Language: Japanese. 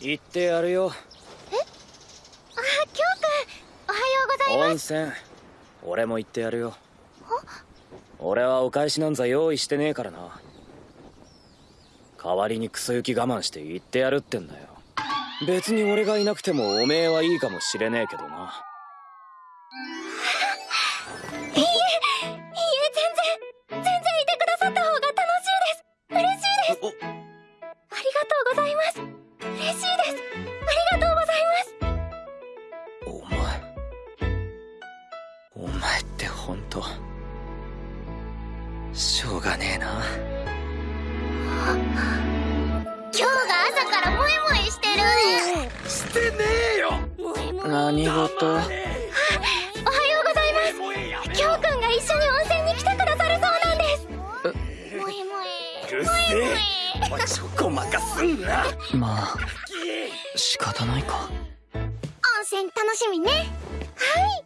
行ってやるよ。あ京くんおはようございます。温泉俺も行ってやるよ。俺はお返しなんざ用意してねえからな。代わりにクソ行き我慢して行ってやるってんだよ。別に俺がいなくてもおめえはいいかもしれねえけどなざいます。嬉しいです。ありがとうございます。お前。お前って本当しょうがねえな。今日が朝からモエモエしてる。してねえよ。何事？おはようございます。京くんが一緒に温泉に来てくださるそうなんです。モエモエうるせえおいちょこまかすんな。まあ仕方ないか。温泉楽しみね。はい